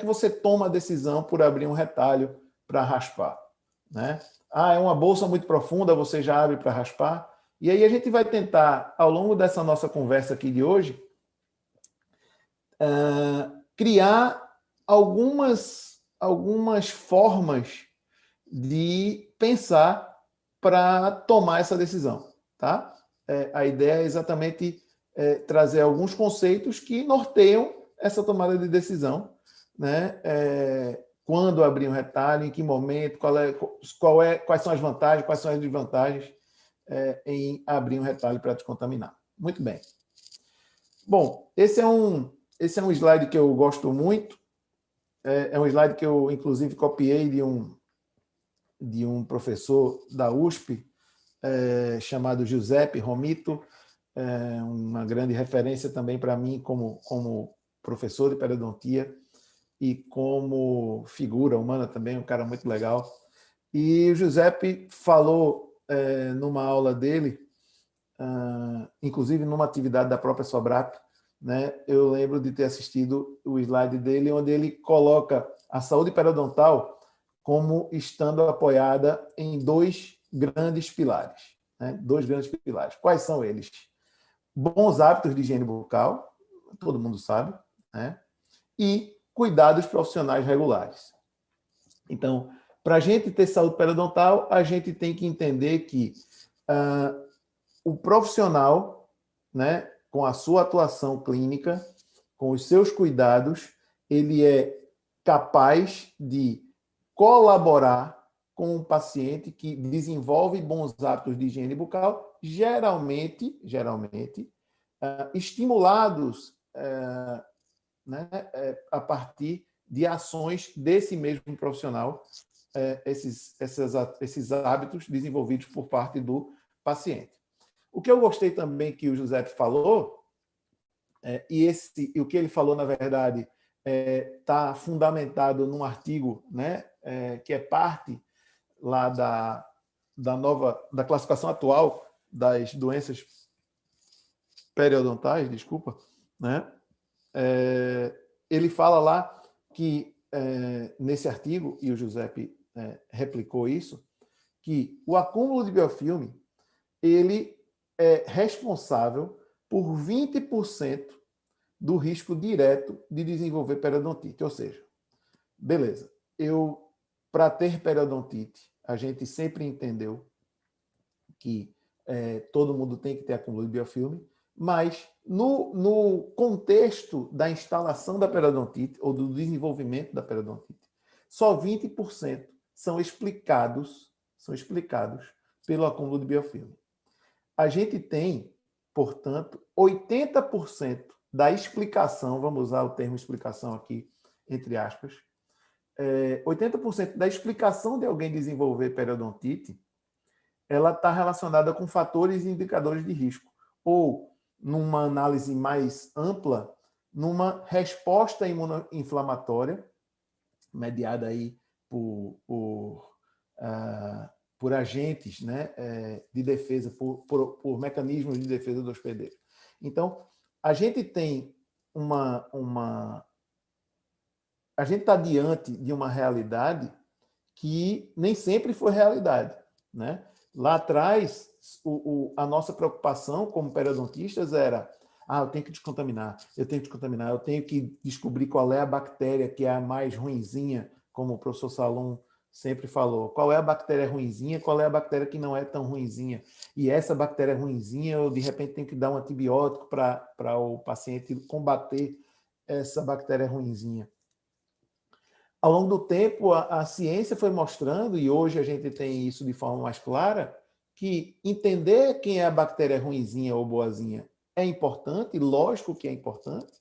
que você toma a decisão por abrir um retalho para raspar? Né? Ah, é uma bolsa muito profunda, você já abre para raspar? E aí a gente vai tentar, ao longo dessa nossa conversa aqui de hoje, uh, criar algumas, algumas formas de pensar para tomar essa decisão. Tá? É, a ideia é exatamente é, trazer alguns conceitos que norteiam essa tomada de decisão. Né? É, quando abrir um retalho, em que momento, qual é, qual é, quais são as vantagens, quais são as desvantagens é, em abrir um retalho para descontaminar. Muito bem. Bom, esse é um, esse é um slide que eu gosto muito. É, é um slide que eu, inclusive, copiei de um, de um professor da USP, é, chamado Giuseppe Romito, é uma grande referência também para mim como, como professor de periodontia e como figura humana também, um cara muito legal. E o Giuseppe falou é, numa aula dele, uh, inclusive numa atividade da própria Sobrap, né, eu lembro de ter assistido o slide dele, onde ele coloca a saúde periodontal como estando apoiada em dois grandes pilares. Né, dois grandes pilares. Quais são eles? Bons hábitos de higiene bucal, todo mundo sabe, né, e cuidados profissionais regulares. Então, para a gente ter saúde periodontal, a gente tem que entender que uh, o profissional, né, com a sua atuação clínica, com os seus cuidados, ele é capaz de colaborar com um paciente que desenvolve bons hábitos de higiene bucal, geralmente, geralmente uh, estimulados uh, né, uh, a partir de ações desse mesmo profissional é, esses, esses, esses hábitos desenvolvidos por parte do paciente. O que eu gostei também que o José falou, é, e, esse, e o que ele falou, na verdade, está é, tá fundamentado num artigo né, é, que é parte lá da, da nova da classificação atual das doenças periodontais, desculpa, né? É, ele fala lá que é, nesse artigo, e o Giuseppe é, replicou isso, que o acúmulo de biofilme ele é responsável por 20% do risco direto de desenvolver periodontite. Ou seja, beleza, eu para ter periodontite, a gente sempre entendeu que é, todo mundo tem que ter acúmulo de biofilme, mas no, no contexto da instalação da periodontite ou do desenvolvimento da periodontite, só 20% são explicados, são explicados pelo acúmulo de biofilme. A gente tem, portanto, 80% da explicação, vamos usar o termo explicação aqui, entre aspas, é, 80% da explicação de alguém desenvolver periodontite, ela está relacionada com fatores e indicadores de risco, ou, numa análise mais ampla, numa resposta imunoinflamatória, mediada aí por, por, uh, por agentes né, é, de defesa, por, por, por, mecanismos de defesa do hospedeiro. Então, a gente tem uma... uma a gente está diante de uma realidade que nem sempre foi realidade. Né? Lá atrás, o, o, a nossa preocupação como periodontistas era ah, eu tenho que descontaminar, eu tenho que descontaminar, eu tenho que descobrir qual é a bactéria que é a mais ruinzinha como o professor Salom sempre falou, qual é a bactéria ruinzinha, qual é a bactéria que não é tão ruinzinha. E essa bactéria ruinzinha, eu de repente tenho que dar um antibiótico para o paciente combater essa bactéria ruinzinha. Ao longo do tempo, a, a ciência foi mostrando, e hoje a gente tem isso de forma mais clara, que entender quem é a bactéria ruinzinha ou boazinha é importante, lógico que é importante,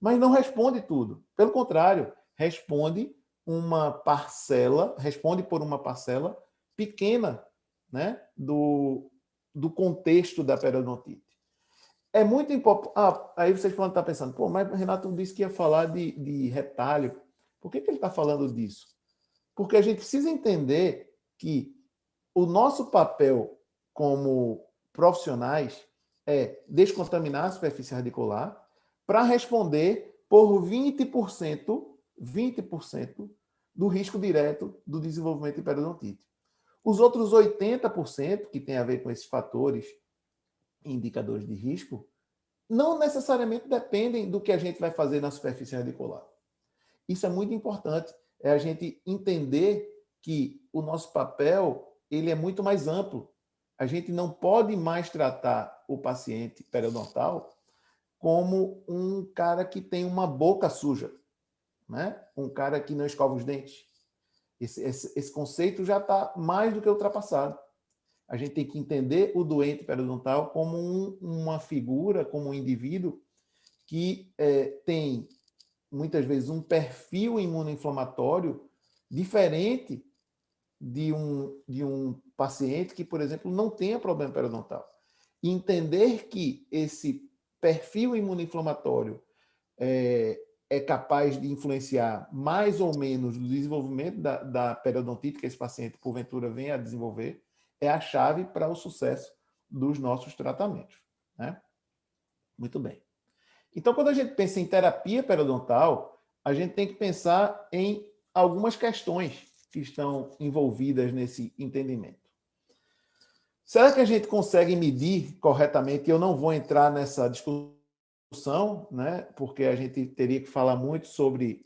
mas não responde tudo. Pelo contrário, responde uma parcela, responde por uma parcela pequena né, do, do contexto da periodontite. É muito importante... Ah, aí vocês podem estar pensando, pô, mas Renato disse que ia falar de, de retalho. Por que, que ele está falando disso? Porque a gente precisa entender que o nosso papel como profissionais é descontaminar a superfície radicular para responder por 20% 20% do risco direto do desenvolvimento de periodontite. Os outros 80%, que tem a ver com esses fatores indicadores de risco, não necessariamente dependem do que a gente vai fazer na superfície radicular. Isso é muito importante, é a gente entender que o nosso papel ele é muito mais amplo. A gente não pode mais tratar o paciente periodontal como um cara que tem uma boca suja, né? um cara que não escova os dentes. Esse, esse, esse conceito já está mais do que ultrapassado. A gente tem que entender o doente periodontal como um, uma figura, como um indivíduo que é, tem, muitas vezes, um perfil imunoinflamatório diferente de um, de um paciente que, por exemplo, não tenha problema periodontal. Entender que esse perfil imunoinflamatório é, é capaz de influenciar mais ou menos no desenvolvimento da, da periodontite que esse paciente, porventura, venha a desenvolver, é a chave para o sucesso dos nossos tratamentos. Né? Muito bem. Então, quando a gente pensa em terapia periodontal, a gente tem que pensar em algumas questões que estão envolvidas nesse entendimento. Será que a gente consegue medir corretamente? Eu não vou entrar nessa discussão né? porque a gente teria que falar muito sobre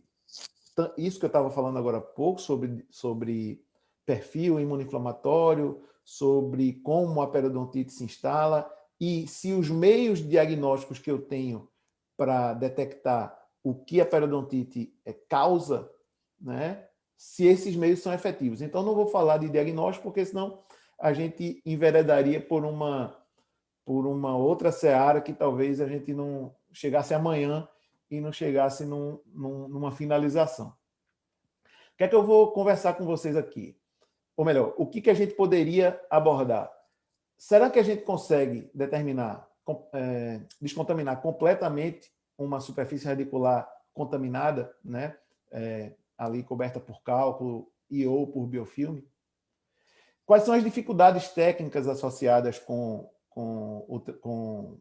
isso que eu estava falando agora há pouco, sobre, sobre perfil imunoinflamatório, sobre como a periodontite se instala e se os meios diagnósticos que eu tenho para detectar o que a periodontite é causa, né? se esses meios são efetivos. Então, não vou falar de diagnóstico, porque senão a gente enveredaria por uma por uma outra seara que talvez a gente não chegasse amanhã e não chegasse num, num, numa finalização. O que é que eu vou conversar com vocês aqui? Ou melhor, o que, que a gente poderia abordar? Será que a gente consegue determinar, é, descontaminar completamente uma superfície radicular contaminada, né? É, ali coberta por cálculo e ou por biofilme? Quais são as dificuldades técnicas associadas com com o, com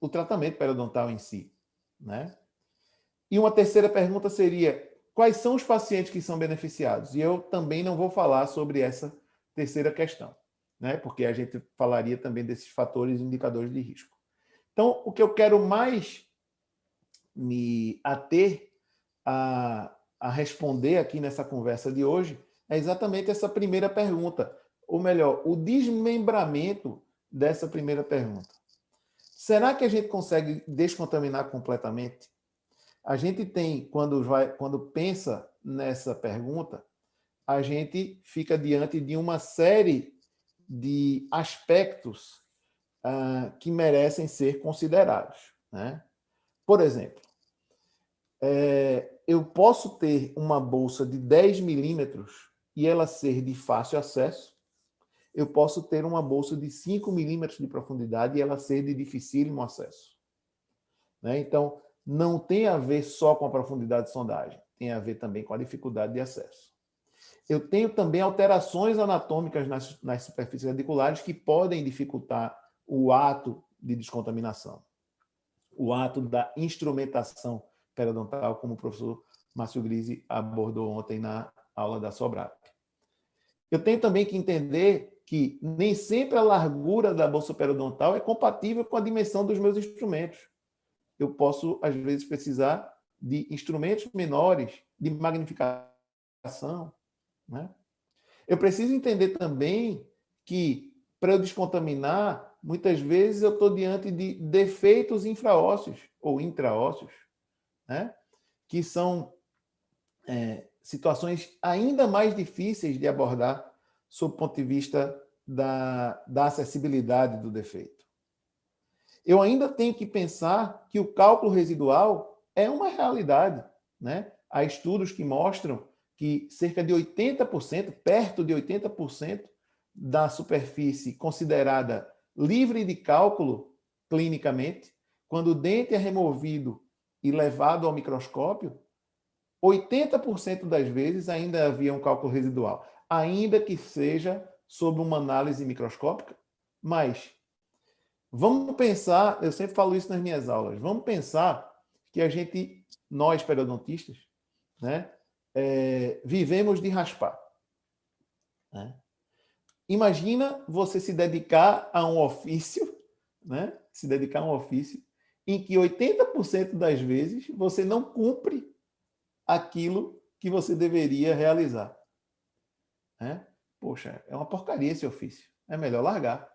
o tratamento periodontal em si. Né? E uma terceira pergunta seria, quais são os pacientes que são beneficiados? E eu também não vou falar sobre essa terceira questão, né? porque a gente falaria também desses fatores indicadores de risco. Então, o que eu quero mais me ater a, a responder aqui nessa conversa de hoje é exatamente essa primeira pergunta, ou melhor, o desmembramento dessa primeira pergunta. Será que a gente consegue descontaminar completamente? A gente tem, quando, vai, quando pensa nessa pergunta, a gente fica diante de uma série de aspectos uh, que merecem ser considerados. Né? Por exemplo, é, eu posso ter uma bolsa de 10 milímetros e ela ser de fácil acesso, eu posso ter uma bolsa de 5 milímetros de profundidade e ela ser de dificílimo acesso. Né? Então, não tem a ver só com a profundidade de sondagem, tem a ver também com a dificuldade de acesso. Eu tenho também alterações anatômicas nas, nas superfícies radiculares que podem dificultar o ato de descontaminação, o ato da instrumentação periodontal, como o professor Márcio Grise abordou ontem na aula da Sobrap. Eu tenho também que entender que nem sempre a largura da bolsa periodontal é compatível com a dimensão dos meus instrumentos. Eu posso, às vezes, precisar de instrumentos menores, de magnificação. Né? Eu preciso entender também que, para eu descontaminar, muitas vezes eu estou diante de defeitos infraósseos ou intraósseos, né? que são é, situações ainda mais difíceis de abordar sob o ponto de vista da, da acessibilidade do defeito. Eu ainda tenho que pensar que o cálculo residual é uma realidade. Né? Há estudos que mostram que cerca de 80%, perto de 80% da superfície considerada livre de cálculo clinicamente, quando o dente é removido e levado ao microscópio, 80% das vezes ainda havia um cálculo residual ainda que seja sob uma análise microscópica. Mas vamos pensar, eu sempre falo isso nas minhas aulas, vamos pensar que a gente, nós periodontistas, né? É, vivemos de raspar. Né? Imagina você se dedicar a um ofício, né? se dedicar a um ofício, em que 80% das vezes você não cumpre aquilo que você deveria realizar. Né? Poxa, é uma porcaria esse ofício. É melhor largar.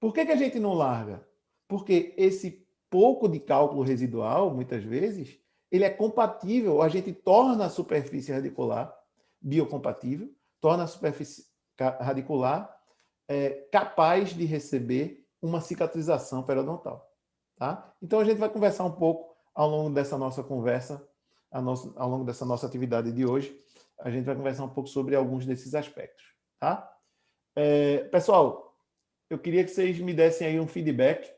Por que, que a gente não larga? Porque esse pouco de cálculo residual, muitas vezes, ele é compatível, a gente torna a superfície radicular biocompatível, torna a superfície radicular é, capaz de receber uma cicatrização periodontal. Tá? Então, a gente vai conversar um pouco ao longo dessa nossa conversa, nossa, ao longo dessa nossa atividade de hoje, a gente vai conversar um pouco sobre alguns desses aspectos. Tá? É, pessoal, eu queria que vocês me dessem aí um feedback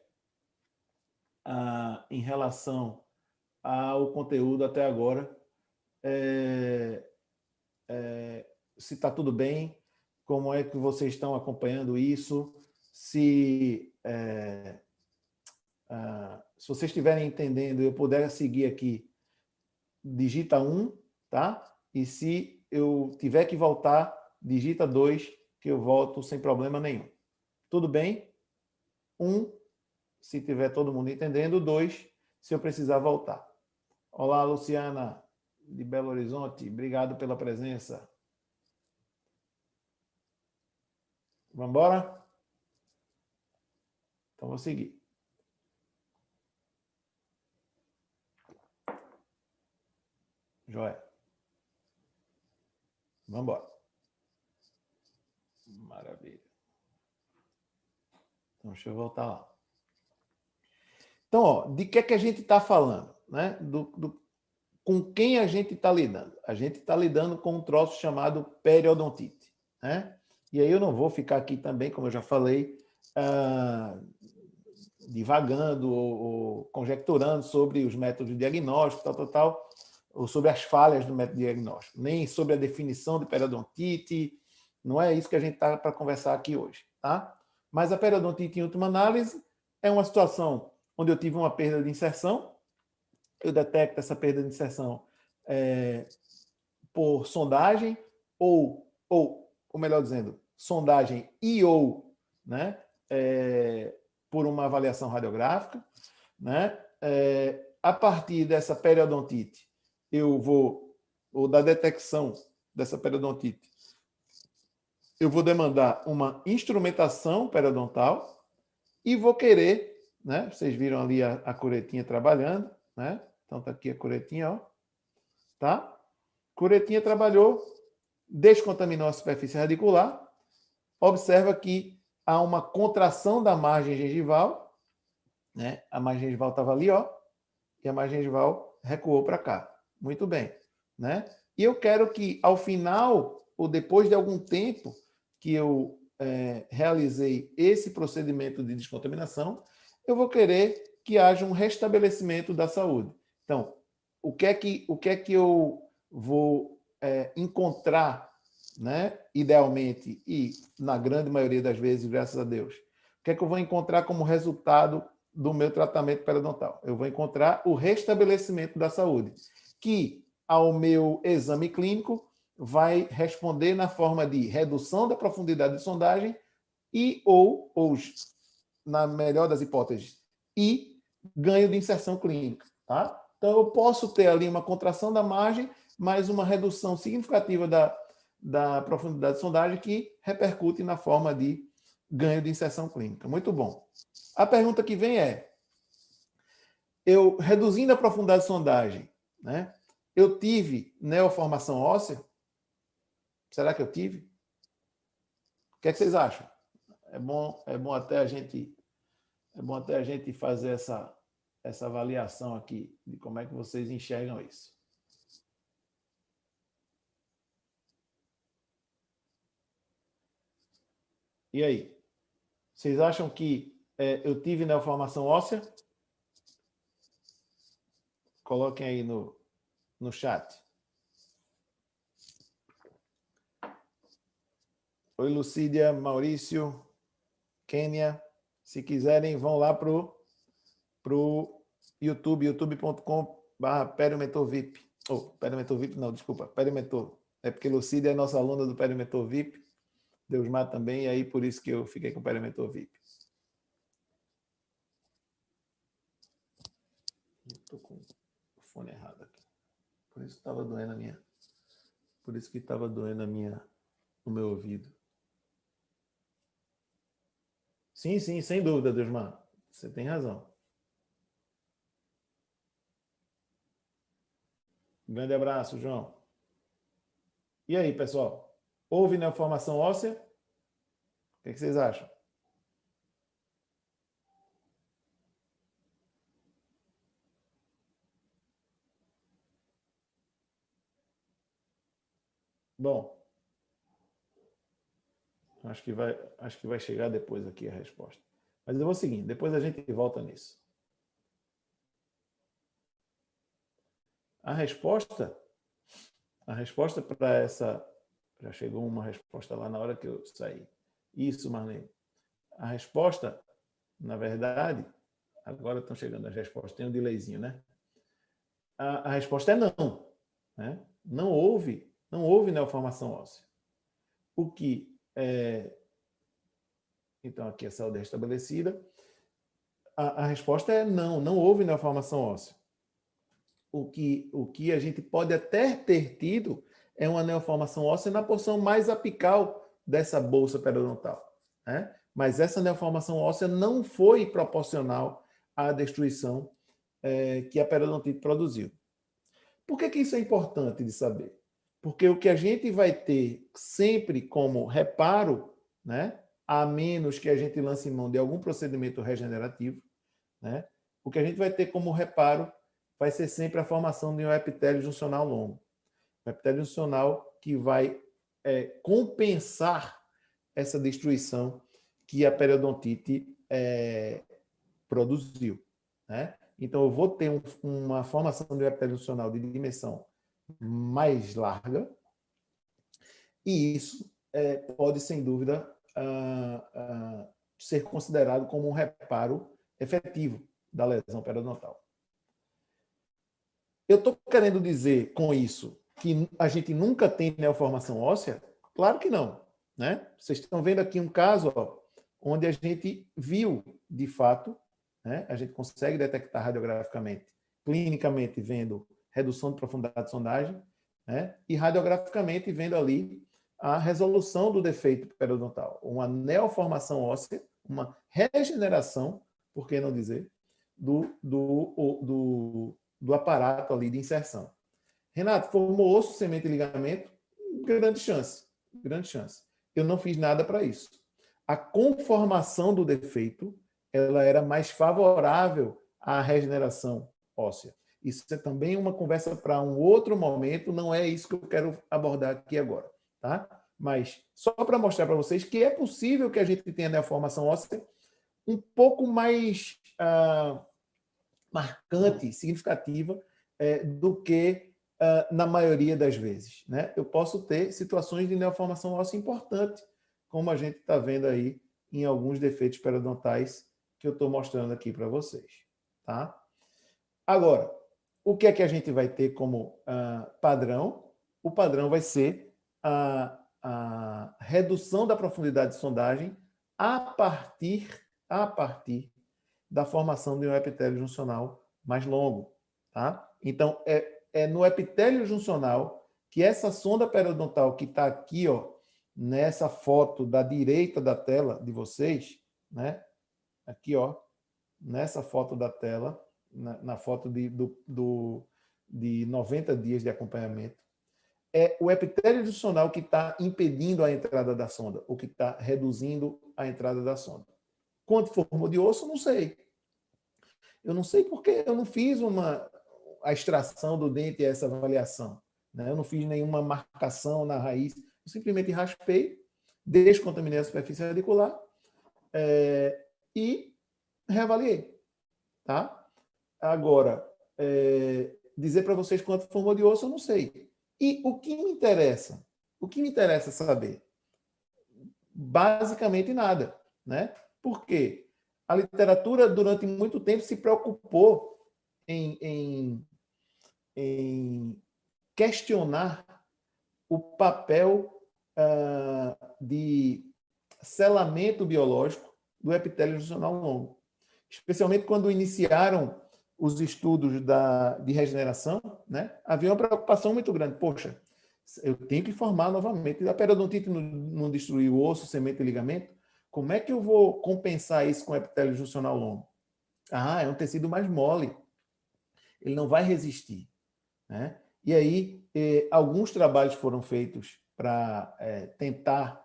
ah, em relação ao conteúdo até agora. É, é, se está tudo bem, como é que vocês estão acompanhando isso, se, é, ah, se vocês estiverem entendendo, eu puder seguir aqui, digita 1, tá? E se eu tiver que voltar, digita 2, que eu volto sem problema nenhum. Tudo bem? 1, se tiver todo mundo entendendo. 2, se eu precisar voltar. Olá, Luciana, de Belo Horizonte. Obrigado pela presença. Vamos embora? Então, vou seguir. Joia. Vamos embora. Maravilha. Então, deixa eu voltar lá. Então, ó, de que é que a gente está falando? Né? Do, do, com quem a gente está lidando? A gente está lidando com um troço chamado periodontite. Né? E aí eu não vou ficar aqui também, como eu já falei, uh, divagando ou, ou, conjecturando sobre os métodos de diagnóstico, tal, tal, tal, ou sobre as falhas do método de diagnóstico, nem sobre a definição de periodontite, não é isso que a gente está para conversar aqui hoje. Tá? Mas a periodontite, em última análise, é uma situação onde eu tive uma perda de inserção, eu detecto essa perda de inserção é, por sondagem ou, ou ou melhor dizendo, sondagem e ou né, é, por uma avaliação radiográfica. Né, é, a partir dessa periodontite, eu vou, ou da detecção dessa periodontite, eu vou demandar uma instrumentação periodontal e vou querer, né, vocês viram ali a, a curetinha trabalhando, né, então tá aqui a curetinha, ó, tá? Curetinha trabalhou, descontaminou a superfície radicular, observa que há uma contração da margem gengival, né? a margem gengival estava ali, ó, e a margem gengival recuou para cá. Muito bem. Né? E eu quero que, ao final, ou depois de algum tempo que eu é, realizei esse procedimento de descontaminação, eu vou querer que haja um restabelecimento da saúde. Então, o que é que, o que, é que eu vou é, encontrar, né, idealmente, e na grande maioria das vezes, graças a Deus, o que é que eu vou encontrar como resultado do meu tratamento periodontal? Eu vou encontrar o restabelecimento da saúde, que ao meu exame clínico vai responder na forma de redução da profundidade de sondagem e ou, ou na melhor das hipóteses, e ganho de inserção clínica. Tá? Então, eu posso ter ali uma contração da margem mas uma redução significativa da, da profundidade de sondagem que repercute na forma de ganho de inserção clínica. Muito bom. A pergunta que vem é, eu reduzindo a profundidade de sondagem, né, eu tive neoformação óssea? Será que eu tive? O que, é que vocês acham? É bom, é bom até a gente é bom até a gente fazer essa essa avaliação aqui de como é que vocês enxergam isso. E aí? Vocês acham que é, eu tive neoformação óssea? Coloquem aí no, no chat. Oi, Lucídia, Maurício, Kênia. Se quiserem, vão lá para o YouTube, youtube.com.br periomentorvip. Oh, perimentor VIP, não, desculpa, perimentor. É porque Lucília é nossa aluna do perimentor VIP. Deusmar também, e aí por isso que eu fiquei com o perimentor VIP. Estou com o fone errado aqui. Por isso estava doendo a minha. Por isso que estava doendo a minha, o meu ouvido. Sim, sim, sem dúvida, Deusmar. Você tem razão. Um grande abraço, João. E aí, pessoal? Houve neoformação óssea? O que, vocês acham? Bom, acho que vai, acho que vai chegar depois aqui a resposta. Mas eu vou seguindo, depois a gente volta nisso. A resposta, a resposta para essa, já chegou uma resposta lá na hora que eu saí. Isso, Marlene. A resposta, na verdade, agora estão chegando as respostas, tem um delayzinho, né? A, a resposta é não. Né? Não houve, não houve neoformação óssea. O que é... Então, aqui a saúde restabelecida. A, a resposta é não, não houve neoformação óssea o que, o que a gente pode até ter tido é uma neoformação óssea na porção mais apical dessa bolsa periodontal. Né? Mas essa neoformação óssea não foi proporcional à destruição é, que a periodontite produziu. Por que, que isso é importante de saber? Porque o que a gente vai ter sempre como reparo, né, a menos que a gente lance mão de algum procedimento regenerativo, né, o que a gente vai ter como reparo vai ser sempre a formação de um epitélio juncional longo. Um epitélio juncional que vai é, compensar essa destruição que a periodontite é, produziu. Né? Então, eu vou ter um, uma formação de um epitélio juncional de dimensão mais larga, e isso é, pode, sem dúvida, uh, uh, ser considerado como um reparo efetivo da lesão periodontal. Eu estou querendo dizer com isso que a gente nunca tem neoformação óssea? Claro que não. Né? Vocês estão vendo aqui um caso ó, onde a gente viu, de fato, né? a gente consegue detectar radiograficamente, clinicamente vendo redução de profundidade de sondagem, né? e radiograficamente vendo ali a resolução do defeito periodontal, uma neoformação óssea, uma regeneração, por que não dizer, do, do, do, do aparato ali de inserção. Renato, formou osso, semente e ligamento? Grande chance, grande chance. Eu não fiz nada para isso. A conformação do defeito ela era mais favorável à regeneração óssea. Isso é também uma conversa para um outro momento, não é isso que eu quero abordar aqui agora. Tá? Mas só para mostrar para vocês que é possível que a gente tenha a formação óssea um pouco mais ah, marcante, significativa, é, do que uh, na maioria das vezes. Né? Eu posso ter situações de neoformação óssea importante, como a gente está vendo aí em alguns defeitos periodontais que eu estou mostrando aqui para vocês. Tá? Agora, o que é que a gente vai ter como uh, padrão? O padrão vai ser a, a redução da profundidade de sondagem a partir, a partir da formação de um epitélio juncional mais longo. Tá? Então, é, é no epitélio juncional que essa sonda periodontal que está aqui, ó, nessa foto da direita da tela de vocês, né? aqui, ó, nessa foto da tela, na, na foto de, do, do, de 90 dias de acompanhamento, é o epitélio juncional que está impedindo a entrada da sonda, ou que está reduzindo a entrada da sonda. Quanto formou de osso, não sei. Eu não sei porque eu não fiz uma, a extração do dente essa avaliação. Né? Eu não fiz nenhuma marcação na raiz. Eu simplesmente raspei, descontaminei a superfície radicular é, e reavaliei. Tá? Agora, é, dizer para vocês quanto formou de osso, eu não sei. E o que me interessa? O que me interessa saber? Basicamente nada. Né? Por quê? A literatura, durante muito tempo, se preocupou em, em, em questionar o papel uh, de selamento biológico do epitélio juncional longo. Especialmente quando iniciaram os estudos da, de regeneração, né, havia uma preocupação muito grande. Poxa, eu tenho que formar novamente. A periodontite não, não destruiu o osso, semente e ligamento. Como é que eu vou compensar isso com epitélio juncional longo? Ah, é um tecido mais mole. Ele não vai resistir. Né? E aí, eh, alguns trabalhos foram feitos para eh, tentar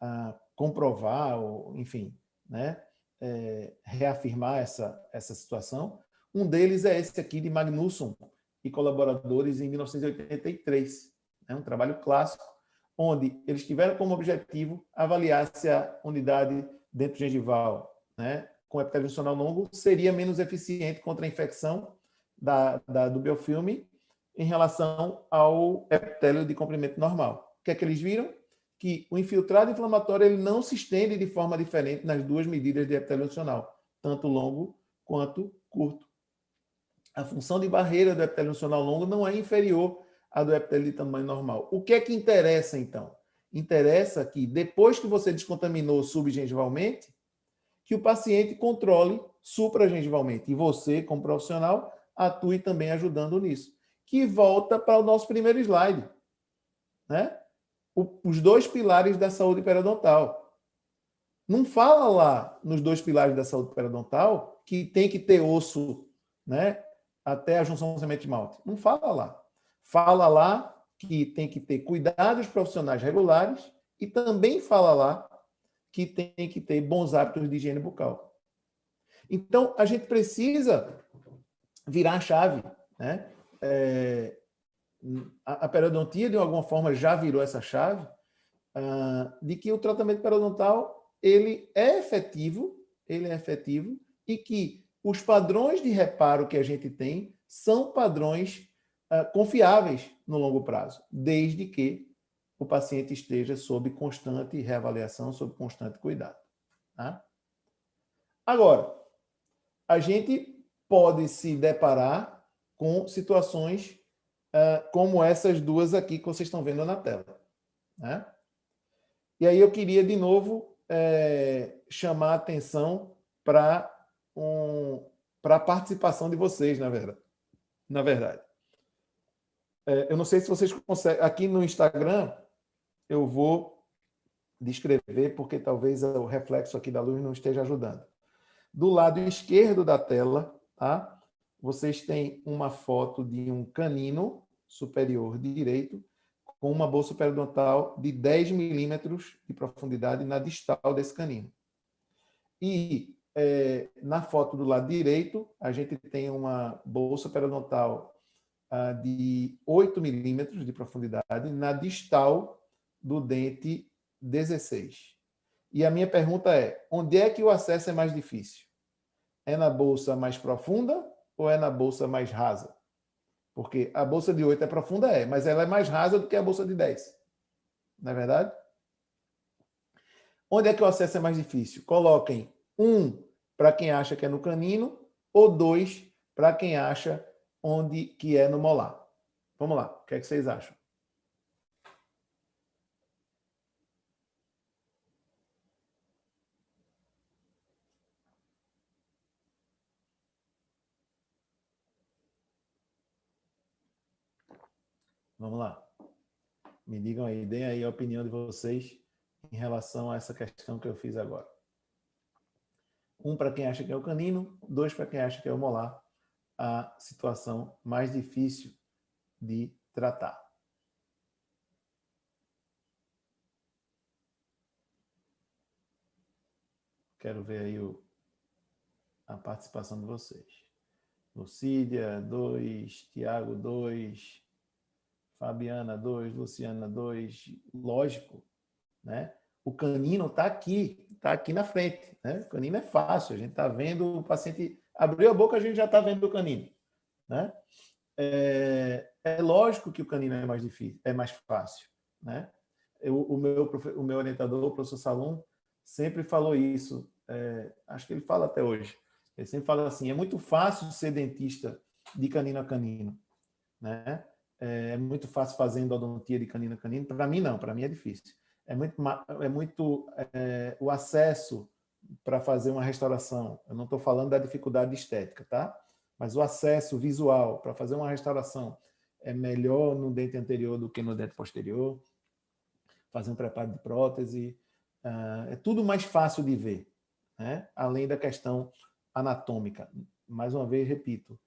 ah, comprovar, ou, enfim, né, eh, reafirmar essa, essa situação. Um deles é esse aqui de Magnusson e colaboradores em 1983. É um trabalho clássico, onde eles tiveram como objetivo avaliar se a unidade dentro gengival, né, com epitélio funcional longo, seria menos eficiente contra a infecção da, da, do biofilme em relação ao epitélio de comprimento normal. O que é que eles viram? Que o infiltrado inflamatório ele não se estende de forma diferente nas duas medidas de epitélio funcional, tanto longo quanto curto. A função de barreira do epitélio funcional longo não é inferior à do epitélio de tamanho normal. O que é que interessa, então? Interessa que, depois que você descontaminou subgengivalmente, que o paciente controle supragengivalmente. E você, como profissional, atue também ajudando nisso. Que volta para o nosso primeiro slide. Né? O, os dois pilares da saúde periodontal. Não fala lá nos dois pilares da saúde periodontal que tem que ter osso né, até a junção semente-malte. Não fala lá. Fala lá que tem que ter cuidados profissionais regulares e também fala lá que tem que ter bons hábitos de higiene bucal. Então, a gente precisa virar a chave. Né? É, a, periodontia, de alguma forma, já virou essa chave uh, de que o tratamento periodontal ele é efetivo, ele é efetivo, e que os padrões de reparo que a gente tem são padrões confiáveis no longo prazo, desde que o paciente esteja sob constante reavaliação, sob constante cuidado. Tá? Agora, a gente pode se deparar com situações uh, como essas duas aqui que vocês estão vendo na tela. Né? E aí eu queria, de novo, é, chamar a atenção para um, a participação de vocês, na verdade. Na verdade. É, eu não sei se vocês conseguem... Aqui no Instagram, eu vou descrever, porque talvez o reflexo aqui da luz não esteja ajudando. Do lado esquerdo da tela, tá? vocês têm uma foto de um canino superior direito com uma bolsa periodontal de 10 milímetros de profundidade na distal desse canino. E é, na foto do lado direito, a gente tem uma bolsa periodontal ah, de 8 milímetros de profundidade na distal do dente 16. E a minha pergunta é, onde é que o acesso é mais difícil? É na bolsa mais profunda ou é na bolsa mais rasa? Porque a bolsa de 8 é profunda, é, mas ela é mais rasa do que a bolsa de 10. Não é verdade? Onde é que o acesso é mais difícil? Coloquem um para quem acha que é no canino ou dois para quem acha onde que é no molar. Vamos lá, o que, é que vocês acham? Vamos lá. Me digam aí, deem aí a opinião de vocês em relação a essa questão que eu fiz agora. Um para quem acha que é o canino, dois para quem acha que é o molar, a situação mais difícil de tratar. Quero ver aí o, a participação de vocês. Lucília, dois. Tiago, dois. Fabiana 2, Luciana 2, lógico, né? O canino está aqui, está aqui na frente, né? O canino é fácil, a gente está vendo o paciente abriu a boca, a gente já está vendo o canino, né? É, é, lógico que o canino é mais difícil, é mais fácil, né? Eu, o, meu, o meu orientador, o professor Salom, sempre falou isso, é, acho que ele fala até hoje, ele sempre fala assim, é muito fácil ser dentista de canino a canino, né? é, é muito fácil fazer endodontia de canino a canino. Para mim, não. Para mim é difícil. É muito, é muito é, o acesso para fazer uma restauração. Eu não estou falando da dificuldade estética, tá? Mas o acesso visual para fazer uma restauração é melhor no dente anterior do que no dente posterior. Fazer um preparo de prótese. Uh, é tudo mais fácil de ver, né? além da questão anatômica. Mais uma vez, repito,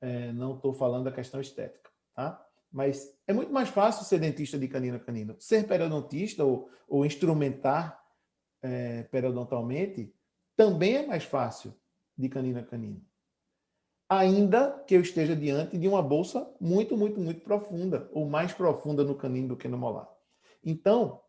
é, não estou falando da questão estética. Tá? Mas é muito mais fácil ser dentista de canino a canino. Ser periodontista ou, ou instrumentar é, periodontalmente também é mais fácil de canino a canino ainda que eu esteja diante de uma bolsa muito, muito, muito profunda, ou mais profunda no canino do que no molar. Então,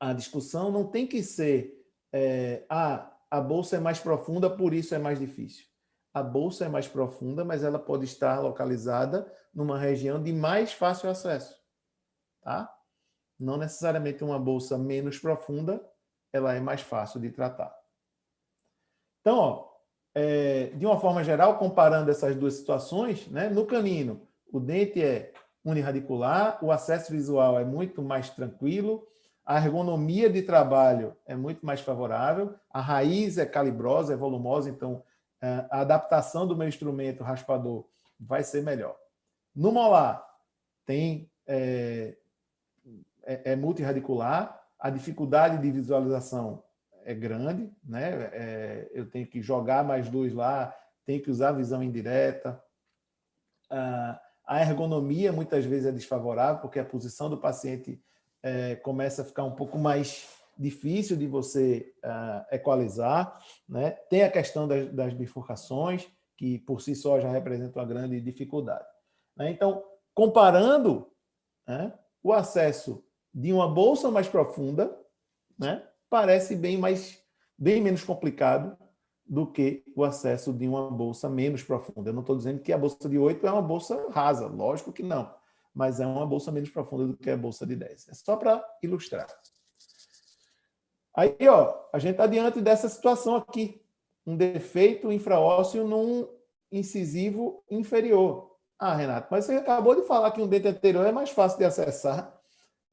a discussão não tem que ser é, ah, a bolsa é mais profunda, por isso é mais difícil. A bolsa é mais profunda, mas ela pode estar localizada numa região de mais fácil acesso. Tá? Não necessariamente uma bolsa menos profunda, ela é mais fácil de tratar. Então, ó, é, de uma forma geral, comparando essas duas situações, né, no canino, o dente é uniradicular, o acesso visual é muito mais tranquilo, a ergonomia de trabalho é muito mais favorável, a raiz é calibrosa, é volumosa, então é, a adaptação do meu instrumento raspador vai ser melhor. No molar, tem, é, é, é multiradicular, a dificuldade de visualização é grande, né? É, eu tenho que jogar mais luz lá, tenho que usar visão indireta. Ah, a ergonomia muitas vezes é desfavorável, porque a posição do paciente é, começa a ficar um pouco mais difícil de você ah, equalizar. Né? Tem a questão das, das, bifurcações, que por si só já representa uma grande dificuldade. Né? Então, comparando né, o acesso de uma bolsa mais profunda, né, parece bem, mais, bem menos complicado do que o acesso de uma bolsa menos profunda. Eu não estou dizendo que a bolsa de 8 é uma bolsa rasa, lógico que não, mas é uma bolsa menos profunda do que a bolsa de 10. É só para ilustrar. Aí, ó, a gente está diante dessa situação aqui, um defeito infraósseo num incisivo inferior. Ah, Renato, mas você acabou de falar que um dente anterior é mais fácil de acessar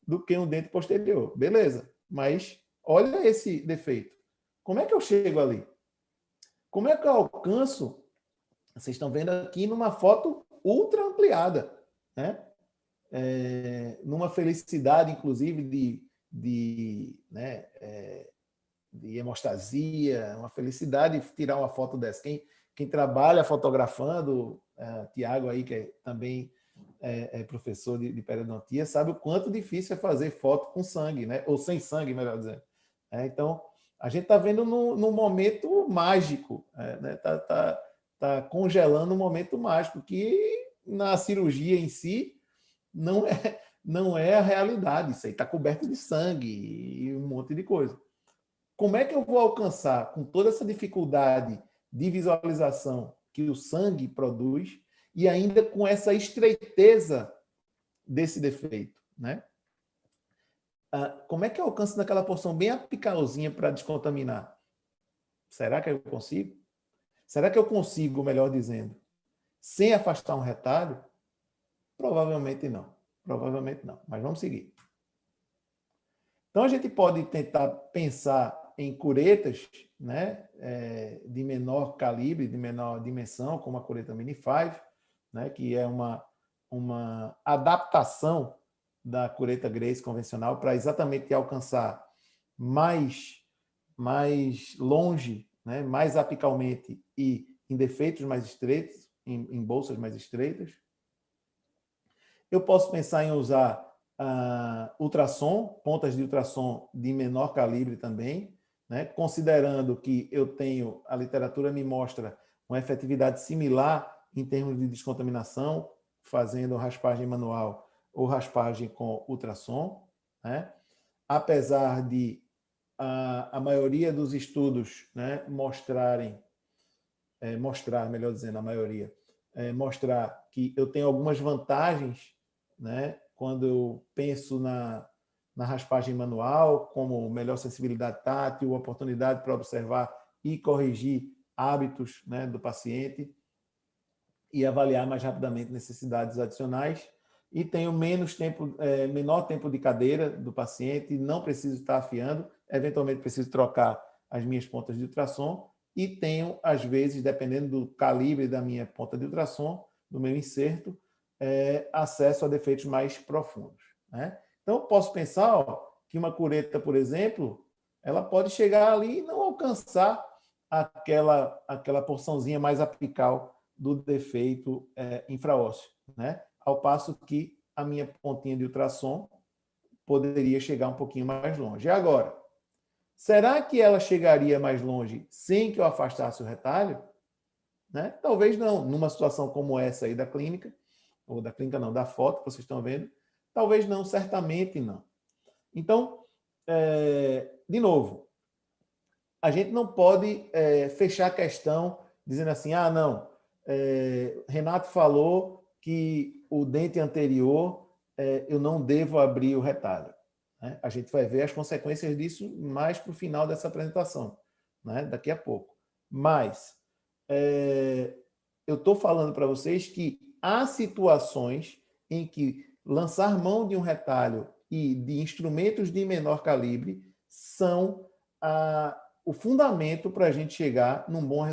do que um dente posterior. Beleza, mas Olha esse defeito. Como é que eu chego ali? Como é que eu alcanço? Vocês estão vendo aqui numa foto ultra ampliada, né? É, numa felicidade, inclusive, de, de, né, é, de hemostasia, uma felicidade tirar uma foto dessa. Quem, quem trabalha fotografando, é, Tiago aí, que é, também é, é professor de, de periodontia, sabe o quanto difícil é fazer foto com sangue, né? ou sem sangue, melhor dizendo. É, então, a gente está vendo num, momento mágico, é, né? tá, tá, tá congelando um momento mágico, que na cirurgia em si não é, não é a realidade. Isso aí está coberto de sangue e um monte de coisa. Como é que eu vou alcançar, com toda essa dificuldade de visualização que o sangue produz, e ainda com essa estreiteza desse defeito, né? Ah, como é que eu alcanço naquela porção bem apicalzinha para descontaminar? Será que eu consigo? Será que eu consigo, melhor dizendo, sem afastar um retalho? Provavelmente não. Provavelmente não. Mas vamos seguir. Então, a gente pode tentar pensar em curetas né, é, de menor calibre, de menor dimensão, como a cureta Mini 5, né, que é uma, uma adaptação da cureta Grace convencional para exatamente alcançar mais, mais longe, né, mais apicalmente e em defeitos mais estreitos, em, em bolsas mais estreitas. Eu posso pensar em usar uh, ultrassom, pontas de ultrassom de menor calibre também, né, considerando que eu tenho, a literatura me mostra uma efetividade similar em termos de descontaminação, fazendo raspagem manual ou raspagem com ultrassom, né? apesar de a, a maioria dos estudos né, mostrarem, é, mostrar, melhor dizendo, a maioria, é, mostrar que eu tenho algumas vantagens né, quando eu penso na, na raspagem manual, como melhor sensibilidade tátil, oportunidade para observar e corrigir hábitos né, do paciente e avaliar mais rapidamente necessidades adicionais, e tenho menos tempo, é, menor tempo de cadeira do paciente, não preciso estar afiando, eventualmente preciso trocar as minhas pontas de ultrassom e tenho, às vezes, dependendo do calibre da minha ponta de ultrassom, do meu inserto, é, acesso a defeitos mais profundos. Né? Então, posso pensar ó, que uma cureta, por exemplo, ela pode chegar ali e não alcançar aquela, aquela porçãozinha mais apical do defeito é, infraósseo, né? ao passo que a minha pontinha de ultrassom poderia chegar um pouquinho mais longe. E agora, será que ela chegaria mais longe sem que eu afastasse o retalho? Né? Talvez não. Numa situação como essa aí da clínica, ou da clínica não, da foto que vocês estão vendo, talvez não, certamente não. Então, é, de novo, a gente não pode é, fechar a questão dizendo assim, ah, não, é, Renato falou que o dente anterior é, eu não devo abrir o retalho. Né? A gente vai ver as consequências disso mais para o final dessa apresentação, né? daqui a pouco. Mas é, eu estou falando para vocês que há situações em que lançar mão de um retalho e de instrumentos de menor calibre são a, o fundamento para a gente chegar num bom